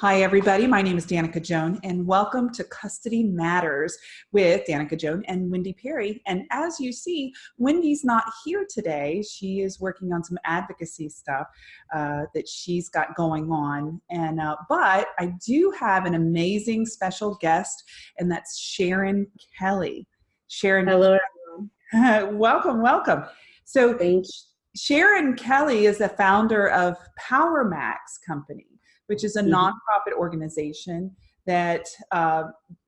Hi, everybody. My name is Danica Joan, and welcome to Custody Matters with Danica Joan and Wendy Perry. And as you see, Wendy's not here today. She is working on some advocacy stuff uh, that she's got going on. And uh, but I do have an amazing special guest, and that's Sharon Kelly. Sharon. Hello, welcome, welcome. So. Sharon Kelly is the founder of PowerMax Company which is a mm-hmm. nonprofit organization that uh,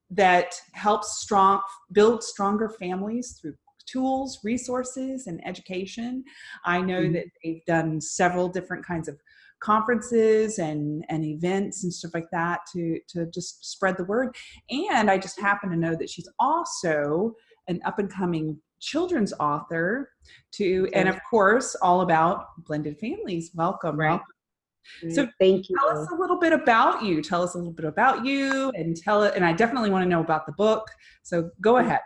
that helps strong build stronger families through tools, resources, and education. I know mm-hmm. that they've done several different kinds of conferences and, and events and stuff like that to, to just spread the word. And I just happen to know that she's also an up and coming children's author to, and of course, all about blended families. Welcome. Right. Welcome. So thank you. Tell us a little bit about you. Tell us a little bit about you and tell it, and I definitely want to know about the book. So go ahead.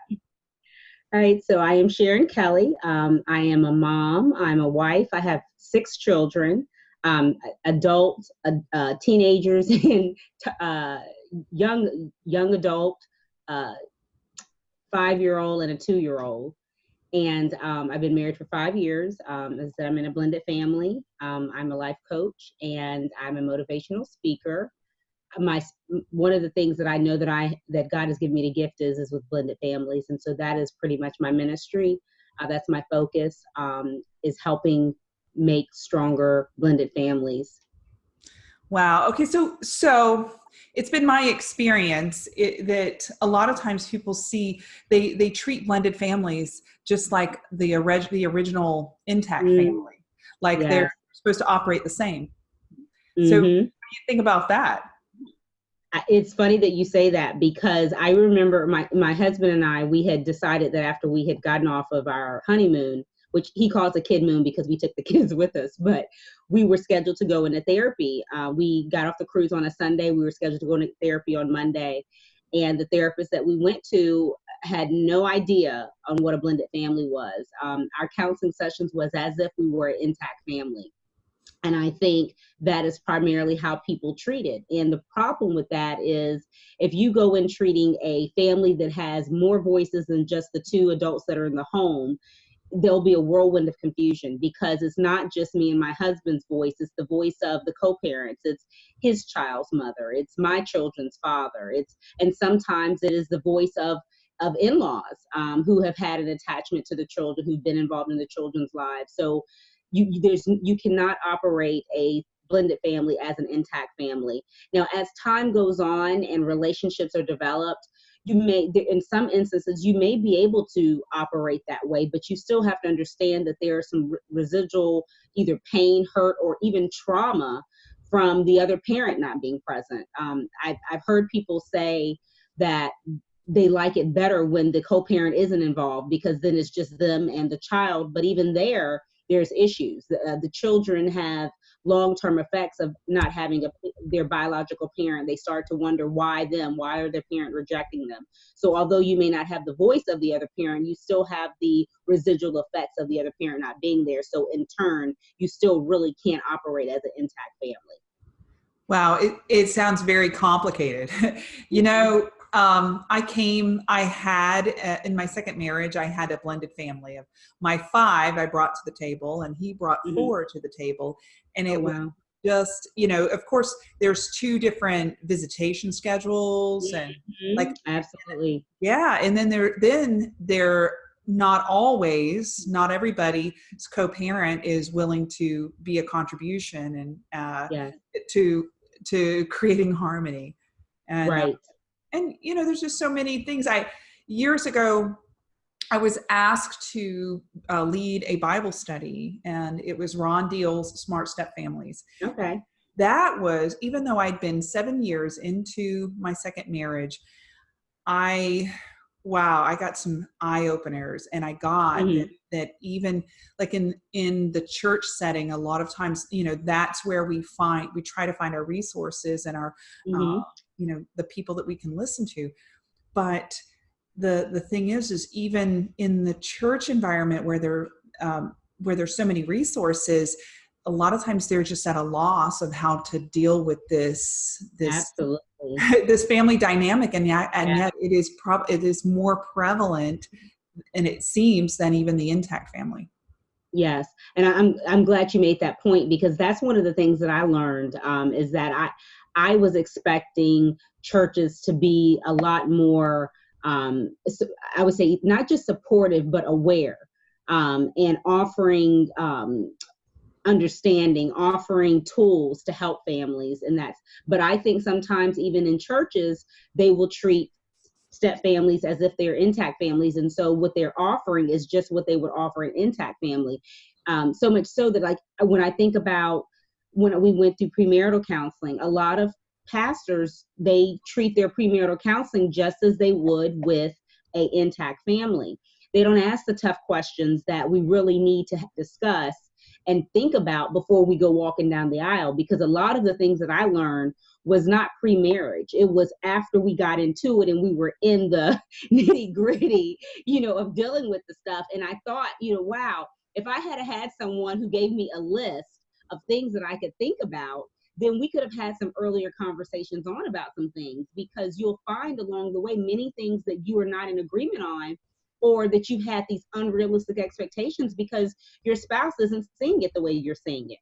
All right, so I am Sharon Kelly. Um, I am a mom, I'm a wife, I have six children, um, adults, uh, uh, teenagers, and uh, young, young adult, uh, five year old, and a two year old. And um, I've been married for five years. Um, as I said, I'm in a blended family. Um, I'm a life coach and I'm a motivational speaker. My one of the things that I know that I that God has given me the gift is is with blended families, and so that is pretty much my ministry. Uh, that's my focus um, is helping make stronger blended families. Wow. Okay. So so it's been my experience it, that a lot of times people see they they treat blended families just like the, orig- the original intact mm. family like yes. they're supposed to operate the same mm-hmm. so what do you think about that it's funny that you say that because I remember my, my husband and I, we had decided that after we had gotten off of our honeymoon, which he calls a kid moon because we took the kids with us, but we were scheduled to go into therapy. Uh, we got off the cruise on a Sunday. We were scheduled to go into therapy on Monday. And the therapist that we went to had no idea on what a blended family was. Um, our counseling sessions was as if we were an intact family. And I think that is primarily how people treat it. And the problem with that is if you go in treating a family that has more voices than just the two adults that are in the home, there'll be a whirlwind of confusion because it's not just me and my husband's voice it's the voice of the co-parents it's his child's mother it's my children's father it's and sometimes it is the voice of of in-laws um, who have had an attachment to the children who've been involved in the children's lives. So you there's you cannot operate a blended family as an intact family. Now as time goes on and relationships are developed you may in some instances you may be able to operate that way but you still have to understand that there are some residual either pain hurt or even trauma from the other parent not being present. Um, I've, I've heard people say that they like it better when the co-parent isn't involved because then it's just them and the child but even there there's issues. The, uh, the children have long-term effects of not having a, their biological parent. They start to wonder why them why are their parent rejecting them? So although you may not have the voice of the other parent you still have the residual effects of the other parent not being there. So in turn you still really can't operate as an intact family. Wow it, it sounds very complicated. You know um, I came, I had, uh, in my second marriage, I had a blended family of my five I brought to the table and he brought mm-hmm. four to the table. And it oh, wow. was just, you know, of course there's two different visitation schedules and mm-hmm. like, absolutely. Yeah. And then there, then there, not always, not everybody's co-parent is willing to be a contribution and uh, yeah. to to creating harmony. And, right and you know there's just so many things i years ago i was asked to uh, lead a bible study and it was ron deal's smart step families okay that was even though i'd been seven years into my second marriage i wow i got some eye openers and i got mm-hmm. that, that, even like in in the church setting a lot of times you know that's where we find we try to find our resources and our mm-hmm. uh, you know the people that we can listen to but the the thing is is even in the church environment where there um, where there's so many resources a lot of times they're just at a loss of how to deal with this this Absolutely. this family dynamic and yet and yeah. yet it is prob it is more prevalent and it seems than even the intact family yes and i'm i'm glad you made that point because that's one of the things that i learned um, is that i i was expecting churches to be a lot more um, i would say not just supportive but aware um, and offering um, understanding offering tools to help families and that's but i think sometimes even in churches they will treat step families as if they're intact families and so what they're offering is just what they would offer an intact family. Um, so much so that like when i think about when we went through premarital counseling a lot of pastors they treat their premarital counseling just as they would with a intact family. They don't ask the tough questions that we really need to discuss and think about before we go walking down the aisle because a lot of the things that I learned was not pre-marriage. It was after we got into it and we were in the nitty gritty you know of dealing with the stuff. And i thought you know wow if i had had someone who gave me a list of things that i could think about then we could have had some earlier conversations on about some things because you'll find along the way many things that you are not in agreement on or that you've had these unrealistic expectations because your spouse isn't seeing it the way you're seeing it.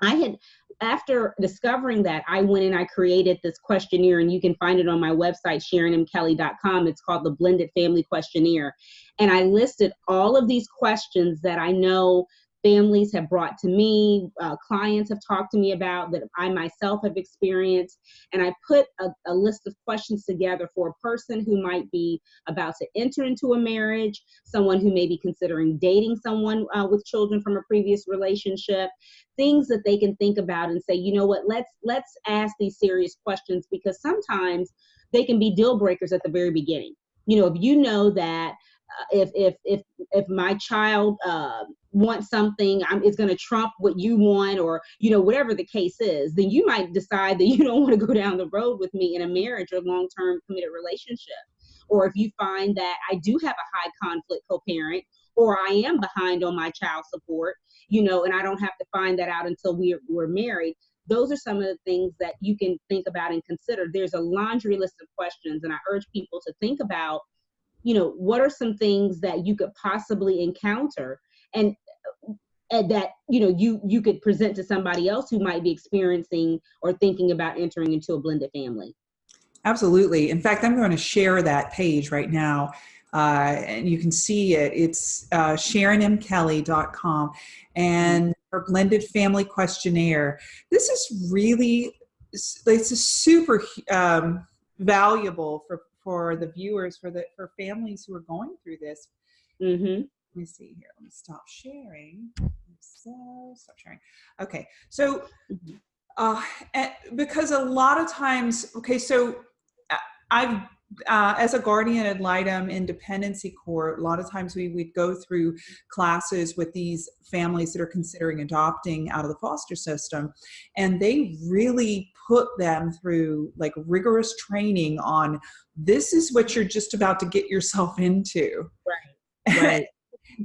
I had, after discovering that, I went and I created this questionnaire, and you can find it on my website, SharonMKelly.com. It's called the Blended Family Questionnaire. And I listed all of these questions that I know families have brought to me, uh, clients have talked to me about that I myself have experienced. And I put a, a, list of questions together for a person who might be about to enter into a marriage, someone who may be considering dating someone uh, with children from a previous relationship, things that they can think about and say, you know what, let's let's ask these serious questions because sometimes they can be deal breakers at the very beginning. You know, if you know that uh, if if if if my child uh, wants something it's going to trump what you want or you know whatever the case is then you might decide that you don't want to go down the road with me in a marriage or long-term committed relationship. Or if you find that i do have a high conflict co-parent or i am behind on my child support you know and i don't have to find that out until we're, we're married those are some of the things that you can think about and consider. There's a laundry list of questions and i urge people to think about you know what are some things that you could possibly encounter? And that you know you you could present to somebody else who might be experiencing or thinking about entering into a blended family absolutely in fact i'm going to share that page right now uh, and you can see it it's uh, sharonmkelly.com and her blended family questionnaire this is really it's a super um, valuable for for the viewers, for the for families who are going through this. Mm-hmm. Let me see here. Let me stop sharing. So stop sharing. Okay, so mm-hmm. uh, because a lot of times, okay, so uh, I've uh, as a guardian ad litem in dependency court, a lot of times we would go through classes with these families that are considering adopting out of the foster system, and they really put them through like rigorous training on this is what you're just about to get yourself into. Right. Right.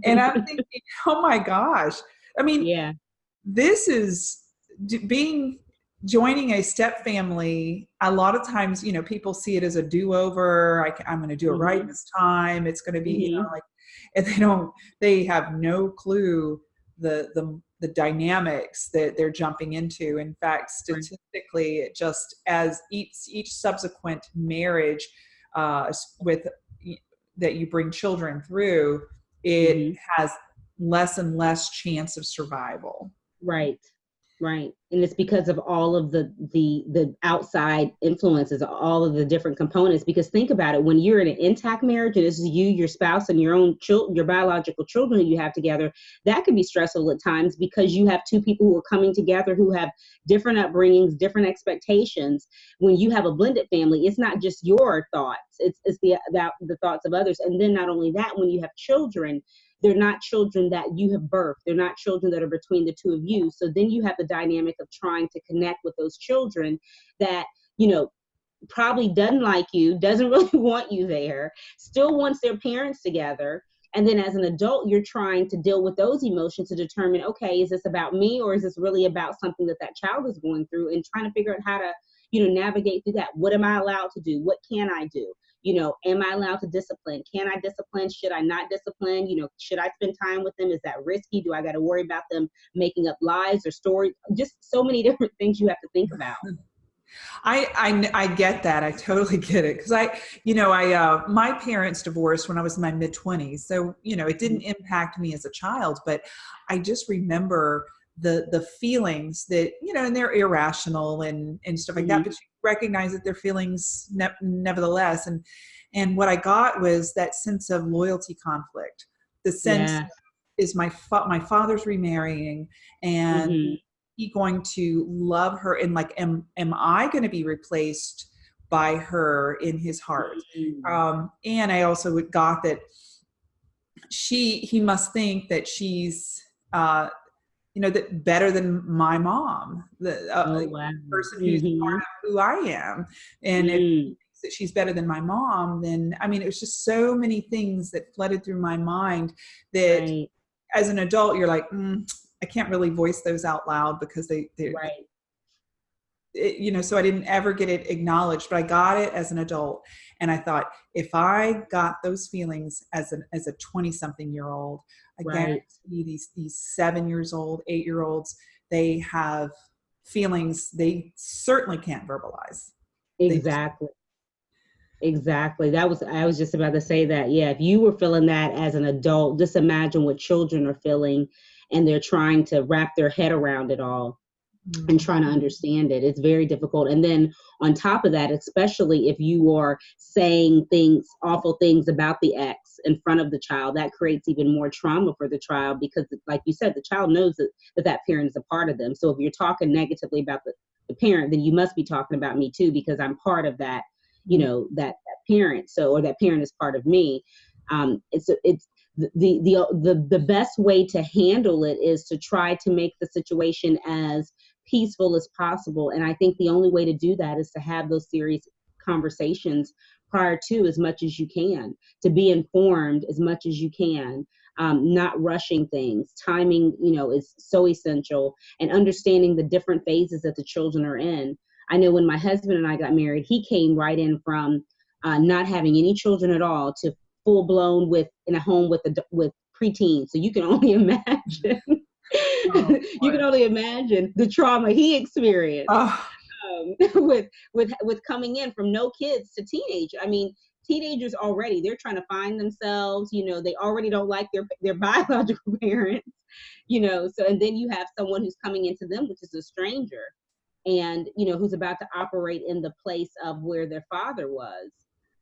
And I'm thinking, oh my gosh. I mean, yeah, this is being joining a step family a lot of times you know people see it as a do-over I, am going to do it mm-hmm. right this time it's going to be mm-hmm. you know mm-hmm. like and they don't they have no clue the the the dynamics that they're jumping into in fact statistically it just as each each subsequent marriage uh, with that you bring children through it mm-hmm. has less and less chance of survival right right. And it's because of all of the the the outside influences all of the different components because think about it when you're in an intact marriage and this is you your spouse and your own children your biological children that you have together that can be stressful at times because you have two people who are coming together who have different upbringings different expectations. When you have a blended family it's not just your thoughts it's, it's the, the the thoughts of others. And then not only that when you have children they're not children that you have birthed. They're not children that are between the two of you. So then you have the dynamic of trying to connect with those children that, you know, probably doesn't like you, doesn't really want you there, still wants their parents together. and then as an adult you're trying to deal with those emotions to determine okay is this about me or is this really about something that that child is going through and trying to figure out how to you know navigate through that what am i allowed to do what can i do you know am i allowed to discipline can i discipline should i not discipline you know should i spend time with them is that risky do i got to worry about them making up lies or stories just so many different things you have to think about I, I, I get that. I totally get it. Cause I, you know, I, uh, my parents divorced when I was in my mid twenties. So, you know, it didn't impact me as a child, but I just remember the, the feelings that, you know, and they're irrational and, and stuff like mm-hmm. that, but you recognize that they're feelings ne- nevertheless. And, and what I got was that sense of loyalty conflict, the sense yeah. is my, fa- my father's remarrying and mm-hmm he going to love her and like am am i going to be replaced by her in his heart mm-hmm. um, and i also got that she he must think that she's uh, you know that better than my mom the uh, oh, wow. person who's part of who i am and if that she's better than my mom then i mean it was just so many things that flooded through my mind that right. as an adult you're like mm, I can't really voice those out loud because they, they right. It, you know, so I didn't ever get it acknowledged, but I got it as an adult. And I thought, if I got those feelings as an as a 20 something year old, I right. guarantee these these seven years old, eight year olds, they have feelings they certainly can't verbalize. Exactly. Exactly. That was I was just about to say that. Yeah, if you were feeling that as an adult, just imagine what children are feeling and they're trying to wrap their head around it all mm-hmm. and trying to understand it. It's very difficult. And then on top of that, especially if you are saying things, awful things about the ex in front of the child, that creates even more trauma for the child because, like you said, the child knows that that, that parent is a part of them. So if you're talking negatively about the, the parent, then you must be talking about me too because I'm part of that, you mm-hmm. know, that, that parent. So, or that parent is part of me. Um, it's it's the, the the the best way to handle it is to try to make the situation as peaceful as possible and i think the only way to do that is to have those serious conversations prior to as much as you can to be informed as much as you can um, not rushing things timing you know is so essential and understanding the different phases that the children are in i know when my husband and i got married he came right in from uh, not having any children at all to full blown with in a home with a with preteens. So you can only imagine. Oh, you can only imagine the trauma he experienced oh. um, with with with coming in from no kids to teenage. I mean, teenagers already they're trying to find themselves. You know, they already don't like their their biological parents. You know, so and then you have someone who's coming into them, which is a stranger, and you know who's about to operate in the place of where their father was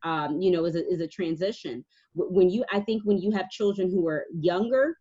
um, you know, is a, is a transition. When you, I think when you have children who are younger,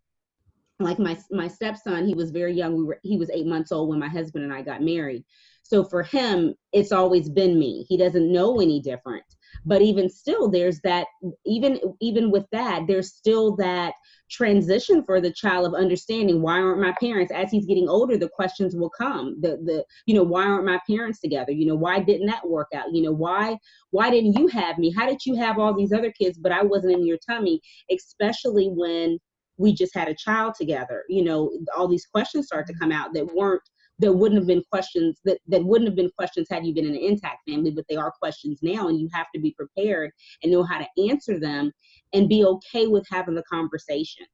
like my my stepson, he was very young. We were he was eight months old when my husband and I got married. So for him, it's always been me. He doesn't know any different but even still there's that even even with that there's still that transition for the child of understanding why aren't my parents as he's getting older the questions will come the the you know why aren't my parents together you know why didn't that work out you know why why didn't you have me how did you have all these other kids but i wasn't in your tummy especially when we just had a child together you know all these questions start to come out that weren't there wouldn't have been questions that, that wouldn't have been questions had you been in an intact family, but they are questions now, and you have to be prepared and know how to answer them and be okay with having the conversation.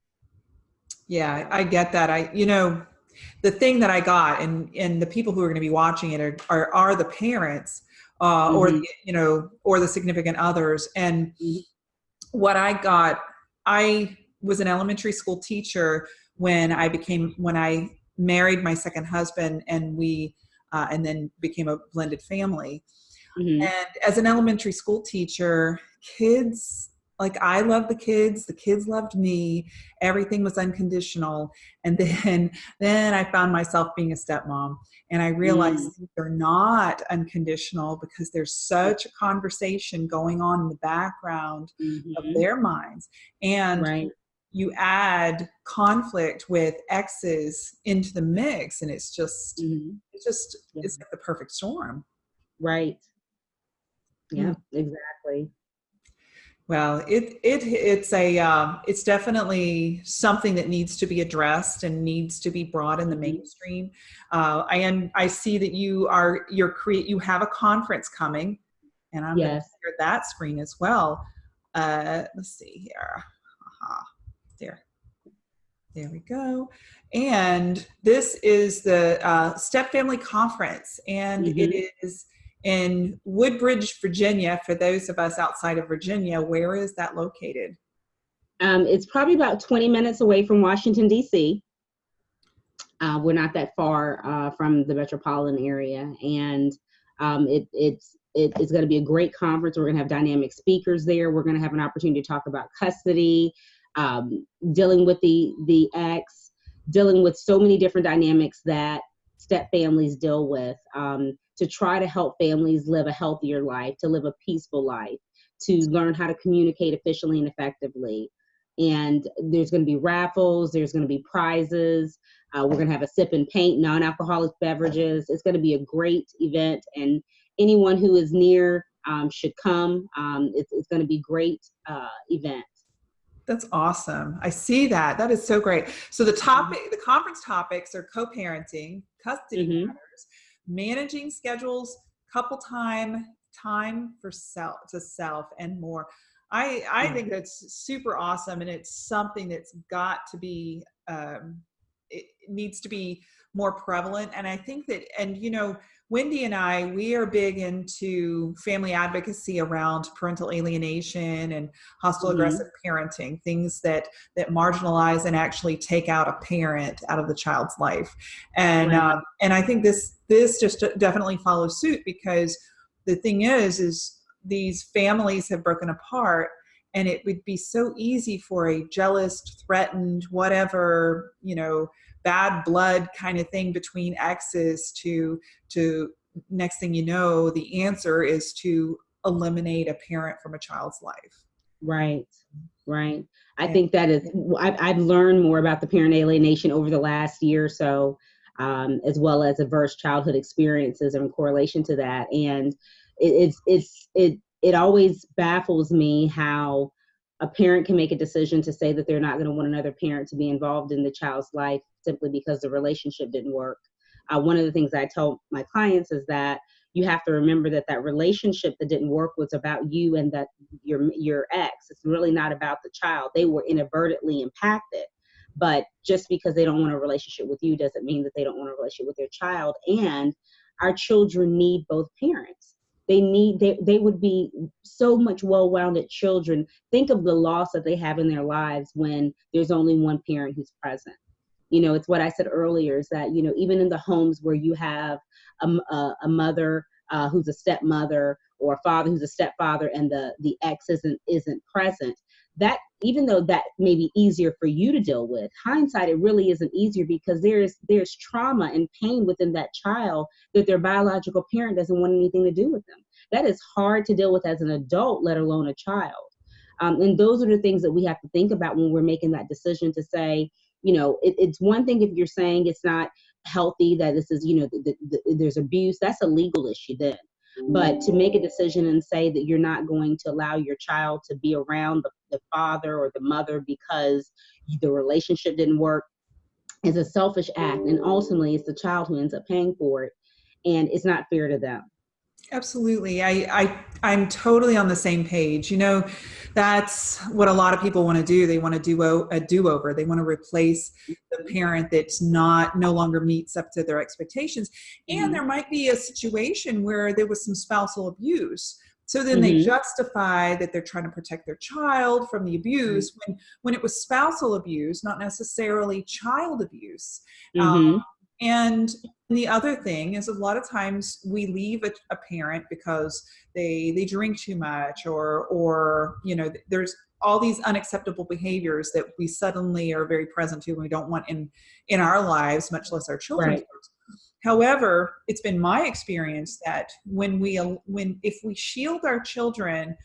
Yeah, I get that. I, you know, the thing that I got, and and the people who are going to be watching it are are, are the parents, uh, mm-hmm. or the, you know, or the significant others. And mm-hmm. what I got, I was an elementary school teacher when I became when I married my second husband and we uh, and then became a blended family mm-hmm. and as an elementary school teacher kids like i loved the kids the kids loved me everything was unconditional and then then i found myself being a stepmom and i realized mm. they're not unconditional because there's such a conversation going on in the background mm-hmm. of their minds and right you add conflict with exes into the mix and it's just mm-hmm. it's just yeah. it's like the perfect storm right yeah mm exactly Well, it it it's a uh, it's definitely something that needs to be addressed and needs to be brought in the Mm-hmm. mainstream. Uh, I and I see that you are you're create you have a conference coming, and I'm going to share that screen as well. Uh, let's see here. Aha. There, we go. And this is the uh, Step Family Conference, and it Mhm. is in Woodbridge, Virginia. For those of us outside of Virginia, where is that located? Um, it's probably about 20 minutes away from Washington, D.C. Uh, we're not that far uh, from the metropolitan area, and um, it, it's it, it's going to be a great conference. We're going to have dynamic speakers there. We're going to have an opportunity to talk about custody, um, dealing with the the ex, dealing with so many different dynamics that step families deal with um, to try to help families live a healthier life, to live a peaceful life, to learn how to communicate efficiently and effectively. And there's going to be raffles there's going to be prizes uh, we're going to have a sip and paint non-alcoholic beverages. It's going to be a great event and anyone who is near um, should come. Um, it's, it's going to be great uh, event That's awesome. I see that. That is so great. So the topic, the conference topics are co-parenting, custody Mhm. matters, managing schedules, couple time, time for self to self, and more. I I Mhm. think that's super awesome, and it's something that's got to be um, it needs to be more prevalent. And I think that, and you know, Wendy and I, we are big into family advocacy around parental alienation and hostile Mhm. aggressive parenting, things that that marginalize and actually take out a parent out of the child's life. And um, and I think this this just definitely follows suit because the thing is is these families have broken apart and it would be so easy for a jealous threatened whatever you know bad blood kind of thing between exes to to next thing you know the answer is to eliminate a parent from a child's life. Right right. I Yeah. think that is I've, I've learned more about the parent alienation over the last year or so um, as well as adverse childhood experiences in correlation to that. And it, it's it's it it always baffles me how a parent can make a decision to say that they're not going to want another parent to be involved in the child's life simply because the relationship didn't work. Uh, one of the things i tell my clients is that you have to remember that that relationship that didn't work was about you and that your your ex. It's really not about the child. They were inadvertently impacted. But just because they don't want a relationship with you doesn't mean that they don't want a relationship with their child. And our children need both parents they need they, they would be so much well-rounded children. Think of the loss that they have in their lives when there's only one parent who's present. You know it's what i said earlier is that you know even in the homes where you have a mother uh, who's a stepmother or a father who's a stepfather and the the ex isn't isn't present that even though that may be easier for you to deal with hindsight it really isn't easier because there's there's trauma and pain within that child that their biological parent doesn't want anything to do with them. That is hard to deal with as an adult let alone a child. Um, and those are the things that we have to think about when we're making that decision to say you know it, it's one thing if you're saying it's not healthy that this is you know the, the, the, there's abuse that's a legal issue then but to make a decision and say that you're not going to allow your child to be around the, the father or the mother because the relationship didn't work is a selfish act. And ultimately it's the child who ends up paying for it and it's not fair to them Absolutely. I, I, I'm totally on the same page. You know, that's what a lot of people want to do. They want to do a do-over. They want to replace the parent that's not, no longer meets up to their expectations. And Mhm. there might be a situation where there was some spousal abuse. So then they Mhm. justify that they're trying to protect their child from the abuse when, when it was spousal abuse, not necessarily child abuse. Um. And the other thing is a lot of times we leave a, a parent because they they drink too much or or you know there's all these unacceptable behaviors that we suddenly are very present to and we don't want in in our lives much less our children's Right. however it's been my experience that when we when if we shield our children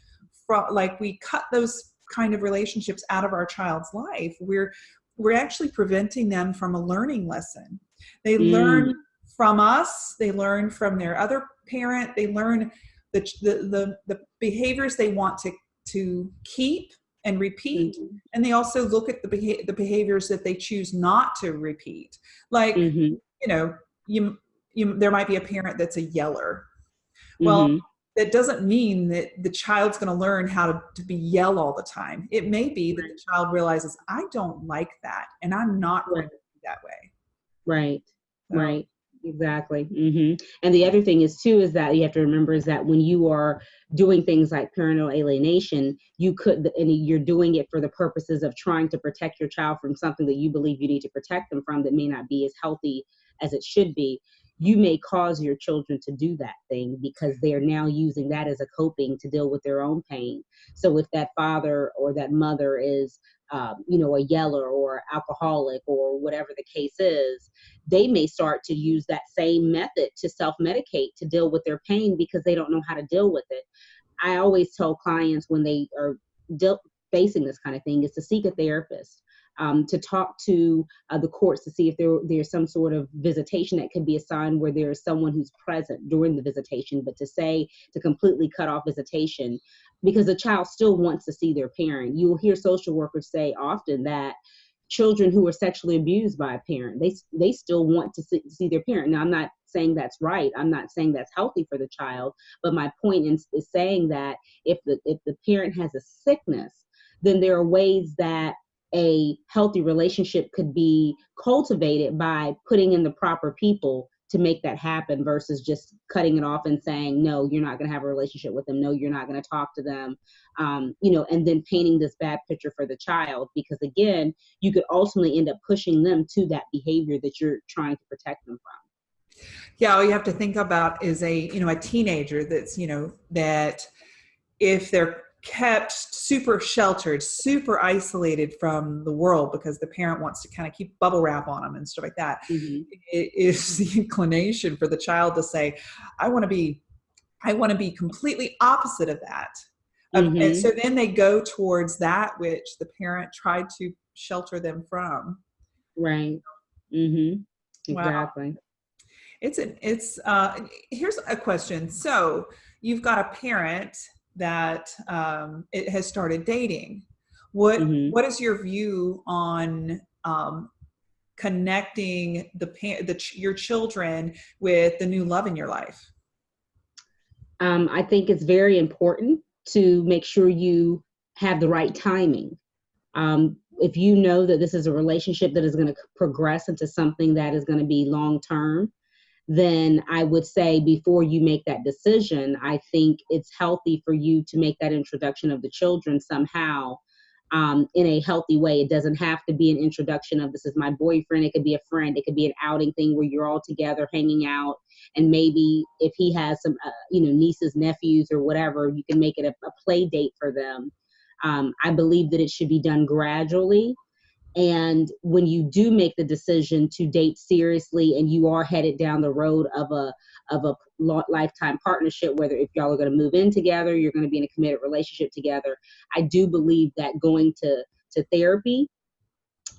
from like we cut those kind of relationships out of our child's life we're we're actually preventing them from a learning lesson they Mm. learn from us they learn from their other parent they learn the, the the the behaviors they want to to keep and repeat mm-hmm. and they also look at the, beha- the behaviors that they choose not to repeat like mm-hmm. you know you, you there might be a parent that's a yeller well mm-hmm. that doesn't mean that the child's going to learn how to, to be yell all the time it may be that the child realizes i don't like that and i'm not going to be that way right so, right Exactly. Mm-hmm. And the other thing is too is that you have to remember is that when you are doing things like parental alienation, you could and you're doing it for the purposes of trying to protect your child from something that you believe you need to protect them from that may not be as healthy as it should be. You may cause your children to do that thing because they are now using that as a coping to deal with their own pain. So if that father or that mother is um, you know, a yeller or alcoholic or whatever the case is, they may start to use that same method to self medicate to deal with their pain because they don't know how to deal with it. I always tell clients when they are facing this kind of thing is to seek a therapist. Um, to talk to uh, the courts to see if there, there's some sort of visitation that could be assigned where there is someone who's present during the visitation, but to say to completely cut off visitation because the child still wants to see their parent. You will hear social workers say often that children who are sexually abused by a parent, they they still want to see, see their parent. Now, I'm not saying that's right. I'm not saying that's healthy for the child, but my point is, is saying that if the if the parent has a sickness, then there are ways that a healthy relationship could be cultivated by putting in the proper people to make that happen versus just cutting it off and saying no you're not going to have a relationship with them. No you're not going to talk to them. Um, you know and then painting this bad picture for the child because again you could ultimately end up pushing them to that behavior that you're trying to protect them from. Yeah all you have to think about is a you know a teenager that's you know that if they're kept super sheltered, super isolated from the world because the parent wants to kind of keep bubble wrap on them and stuff like that. Mm-hmm. It is the inclination for the child to say, I want to be, I want to be completely opposite of that. Mm-hmm. and so then they go towards that which the parent tried to shelter them from. Right. Mm-hmm. Exactly. Wow. It's an, it's, uh, here's a question. So you've got a parent that um, it has started dating. What mm-hmm. what is your view on um, connecting the, the your children with the new love in your life? Um, I think it's very important to make sure you have the right timing. Um, if you know that this is a relationship that is going to progress into something that is going to be long term, then I would say before you make that decision, I think it's healthy for you to make that introduction of the children somehow um, in a healthy way. It doesn't have to be an introduction of this is my boyfriend. It could be a friend. It could be an outing thing where you're all together hanging out. And maybe if he has some, uh, you know, nieces, nephews, or whatever, you can make it a, a play date for them. Um, I believe that it should be done gradually and when you do make the decision to date seriously and you are headed down the road of a of a lifetime partnership whether if y'all are going to move in together you're going to be in a committed relationship together i do believe that going to to therapy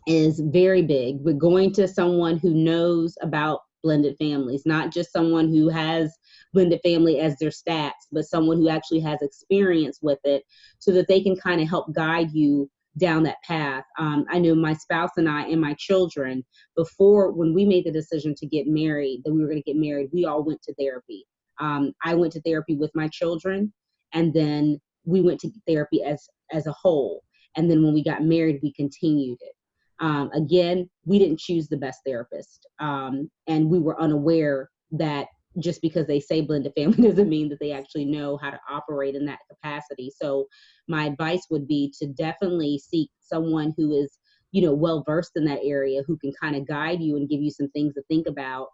is very big but going to someone who knows about blended families not just someone who has blended family as their stats but someone who actually has experience with it so that they can kind of help guide you down that path. Um, I knew my spouse and I and my children, before when we made the decision to get married, that we were going to get married, we all went to therapy. Um, I went to therapy with my children, and then we went to therapy as as a whole. And then when we got married, we continued it. Um, again, we didn't choose the best therapist, um, and we were unaware that just because they say blended family doesn't mean that they actually know how to operate in that capacity. So my advice would be to definitely seek someone who is, you know, well versed in that area who can kind of guide you and give you some things to think about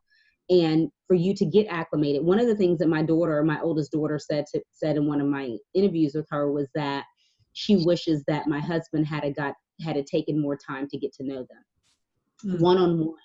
and for you to get acclimated. One of the things that my daughter, my oldest daughter said to, said in one of my interviews with her was that she wishes that my husband had a got had a taken more time to get to know them one on one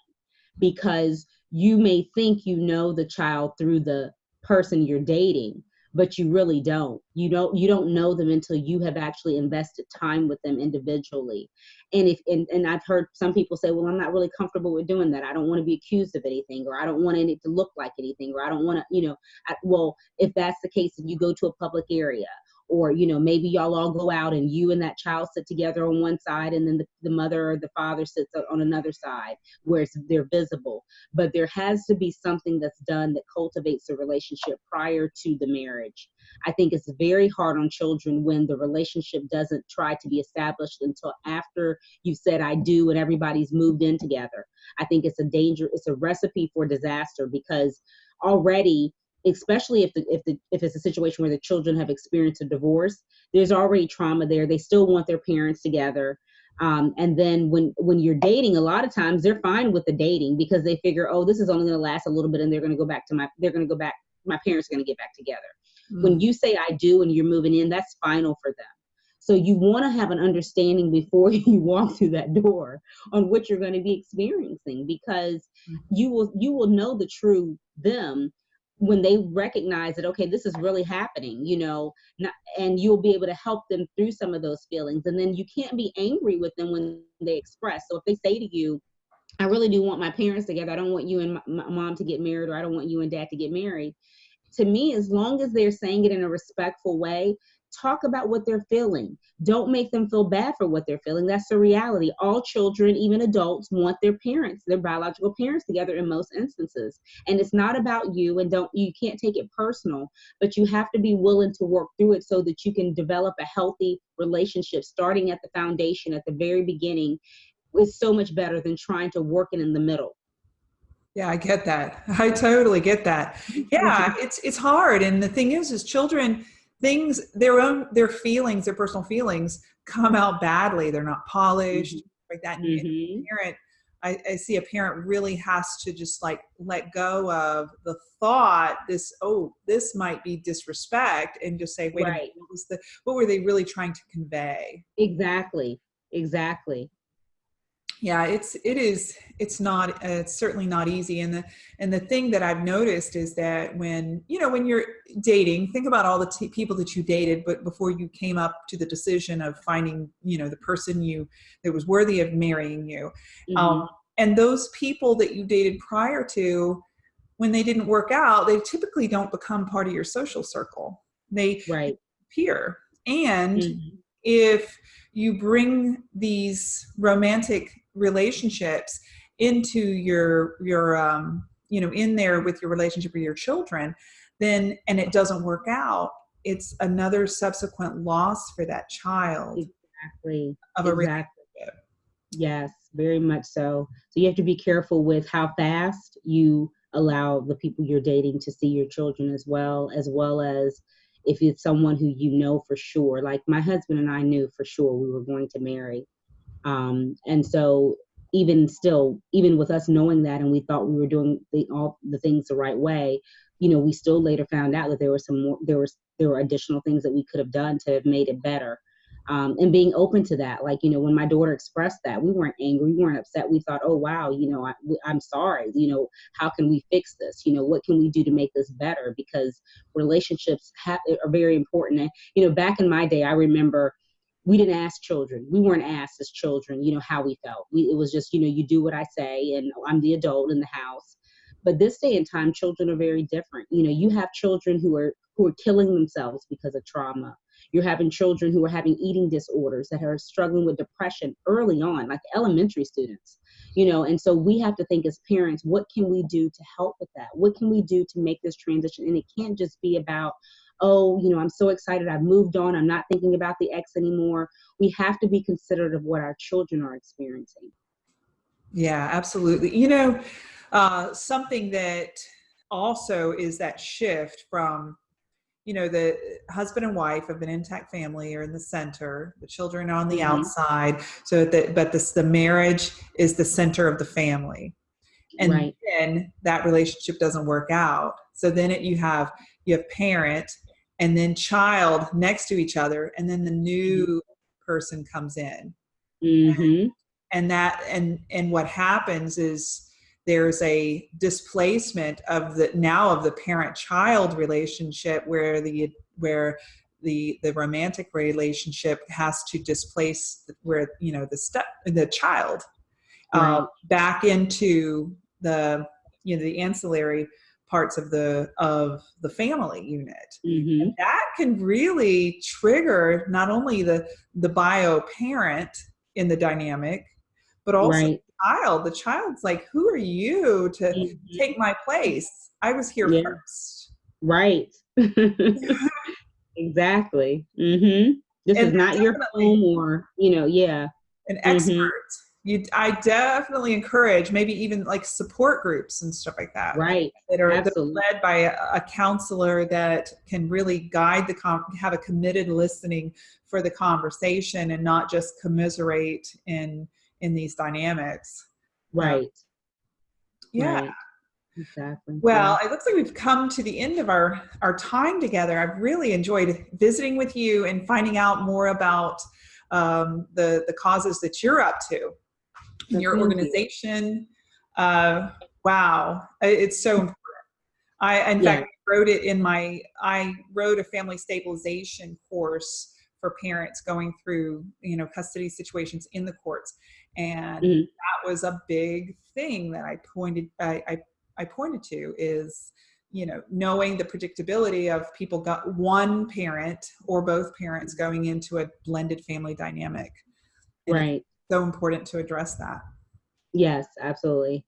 because you may think you know the child through the person you're dating but you really don't. You don't you don't know them until you have actually invested time with them individually. And if and, and i've heard some people say well i'm not really comfortable with doing that. I don't want to be accused of anything or i don't want it to look like anything or i don't want to you know I, well if that's the case then you go to a public area or you know maybe y'all all go out and you and that child sit together on one side and then the, the mother or the father sits on another side where they're visible. But there has to be something that's done that cultivates a relationship prior to the marriage. I think it's very hard on children when the relationship doesn't try to be established until after you've said i do and everybody's moved in together. I think it's a danger it's a recipe for disaster because already especially if the, if the if it's a situation where the children have experienced a divorce there's already trauma there they still want their parents together um, and then when when you're dating a lot of times they're fine with the dating because they figure oh this is only going to last a little bit and they're going to go back to my they're going to go back my parents are going to get back together mm. when you say i do and you're moving in that's final for them so you want to have an understanding before you walk through that door on what you're going to be experiencing because mm. you will you will know the true them when they recognize that okay this is really happening you know not, and you'll be able to help them through some of those feelings. And then you can't be angry with them when they express. So if they say to you i really do want my parents together. I don't want you and my, my mom to get married or i don't want you and dad to get married to me as long as they're saying it in a respectful way talk about what they're feeling. Don't make them feel bad for what they're feeling. That's the reality. All children, even adults, want their parents, their biological parents together in most instances. And it's not about you and don't you can't take it personal, but you have to be willing to work through it so that you can develop a healthy relationship starting at the foundation at the very beginning is so much better than trying to work it in the middle. Yeah, I get that. I totally get that. Mm-hmm. Yeah, it's it's hard and the thing is is children things their own their feelings their personal feelings come out badly they're not polished mm-hmm. like that mm-hmm. parent I, I, see a parent really has to just like let go of the thought this oh this might be disrespect and just say wait right. minute, what was the what were they really trying to convey exactly exactly yeah it's it is it's not uh, it's certainly not easy and the and the thing that i've noticed is that when you know when you're dating think about all the t- people that you dated but before you came up to the decision of finding you know the person you that was worthy of marrying you mm-hmm. um, and those people that you dated prior to when they didn't work out they typically don't become part of your social circle they right. appear and mm-hmm. if you bring these romantic relationships into your your um, you know in there with your relationship with your children then and it doesn't work out it's another subsequent loss for that child exactly. of a exactly. relationship. Yes very much so. So you have to be careful with how fast you allow the people you're dating to see your children as well as well as if it's someone who you know for sure. Like my husband and i knew for sure we were going to marry um, and so even still, even with us knowing that, and we thought we were doing the, all the things the right way, you know, we still later found out that there were some more, there was, there were additional things that we could have done to have made it better. Um, and being open to that, like, you know, when my daughter expressed that, we weren't angry, we weren't upset. We thought, oh, wow, you know, I, I'm sorry, you know, how can we fix this? You know, what can we do to make this better? Because relationships have, are very important. And, you know, back in my day, I remember we didn't ask children. We weren't asked as children, you know, how we felt. We, it was just, you know, you do what I say, and I'm the adult in the house. But this day and time, children are very different. You know, you have children who are who are killing themselves because of trauma. You're having children who are having eating disorders that are struggling with depression early on, like elementary students. You know, and so we have to think as parents, what can we do to help with that? What can we do to make this transition? And it can't just be about, oh, you know, I'm so excited, I've moved on, I'm not thinking about the ex anymore. We have to be considerate of what our children are experiencing. Yeah, absolutely. You know, uh, something that also is that shift from you know the husband and wife of an intact family are in the center the children are on the mm-hmm. outside so that but this the marriage is the center of the family and right. then that relationship doesn't work out so then it, you have you have parent and then child next to each other and then the new mm-hmm. person comes in mm-hmm. and, and that and and what happens is there's a displacement of the now of the parent child relationship where the where the the romantic relationship has to displace where you know the step the child right. um, back into the you know the ancillary parts of the of the family unit Mhm. and that can really trigger not only the the bio parent in the dynamic but also Right. the child the child's like who are you to Mhm. take my place i was here Yeah. first Right. exactly. mm-hmm This is not your home or, you know, yeah. an Mhm. expert you i definitely encourage maybe even like support groups and stuff like that Right. that are, that are Absolutely. led by a, a counselor that can really guide the com- have a committed listening for the conversation and not just commiserate in in these dynamics Right. yeah Right. Exactly. well it looks like we've come to the end of our our time together i've really enjoyed visiting with you and finding out more about um, the the causes that you're up to in your organization uh, wow it's so important i in Yeah. fact wrote it in my i wrote a family stabilization course for parents going through you know custody situations in the courts and Mhm. that was a big thing that i pointed I, I i pointed to is you know knowing the predictability of people got one parent or both parents going into a blended family dynamic And Right. So important to address that Yes, absolutely.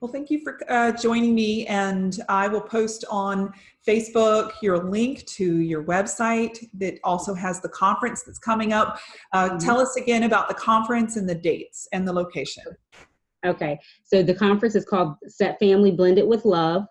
well, thank you for uh, joining me, and I will post on Facebook your link to your website that also has the conference that's coming up. Uh, Mhm. Tell us again about the conference and the dates and the location. Okay. So the conference is called Set Family Blended with Love,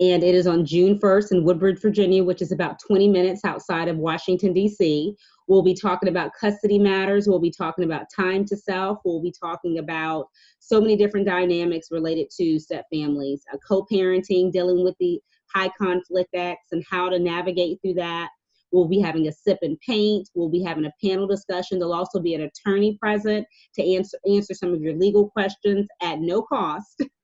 and it is on June 1st in Woodbridge, Virginia, which is about 20 minutes outside of Washington, D.C. We'll be talking about custody matters. We'll be talking about time to self. We'll be talking about so many different dynamics related to step families, uh, co parenting, dealing with the high conflict acts, and how to navigate through that. We'll be having a sip and paint. We'll be having a panel discussion. There'll also be an attorney present to answer answer some of your legal questions at no cost.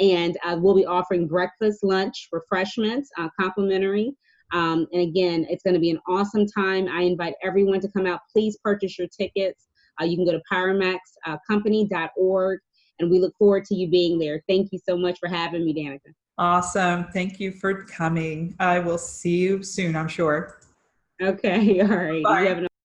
And uh, we'll be offering breakfast, lunch, refreshments, uh, complimentary. Um, and again, it's going to be an awesome time. I invite everyone to come out. Please purchase your tickets. Uh, you can go to pyramaxcompany.org, and we look forward to you being there. Thank you so much for having me, Danica. Awesome. Thank you for coming. I will see you soon, I'm sure. Okay, all right. Bye. You have an